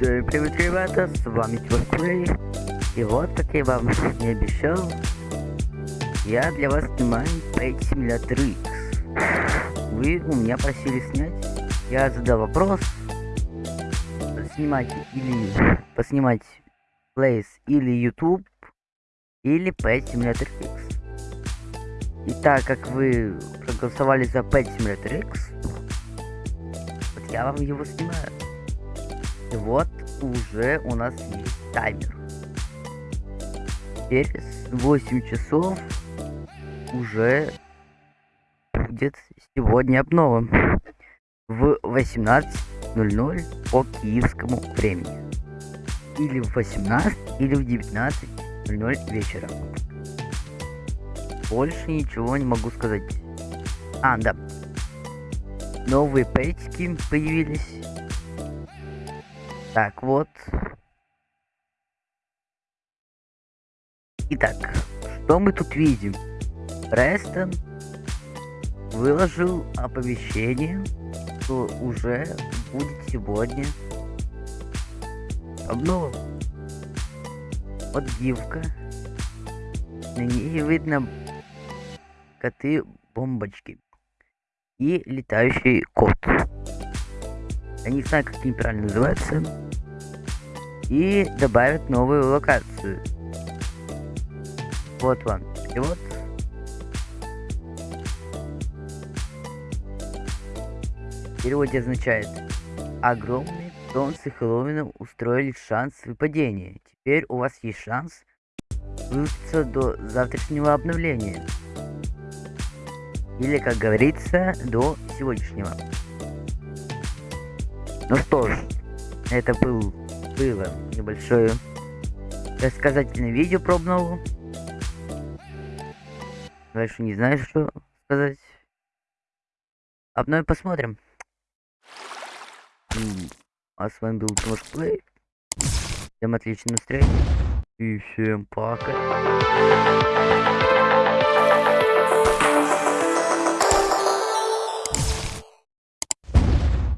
Всем привет, ребята, с вами Тимофей. И вот, как я вам не обещал, я для вас снимаю Pet Simulator X. Вы у меня просили снять, я задал вопрос, снимать или поснимать Place или YouTube, или Pet Simulator X. И так как вы проголосовали за Pet Simulator X, вот я вам его снимаю. Вот уже у нас есть таймер. Через 8 часов уже будет сегодня обнова. В 18.00 по киевскому времени. Или в 18, или в 19.00 вечера. Больше ничего не могу сказать. А, да. Новые пэтики появились. Так, вот. Итак, что мы тут видим? Престон выложил оповещение, что уже будет сегодня обнова. Вот гифка. На ней видно коты-бомбочки и летающий кот. Я не знаю, как они правильно называются. И добавят новую локацию. Вот вам перевод. В переводе означает Огромные солнце Хэллоуина устроили шанс выпадения. Теперь у вас есть шанс выучиться до завтрашнего обновления. Или, как говорится, до сегодняшнего. Ну что ж, это был, было небольшое рассказательное видео про обнову. Дальше не знаю, что сказать. Обновим посмотрим. А с вами был Тимош. Всем отличного настроения. И всем пока.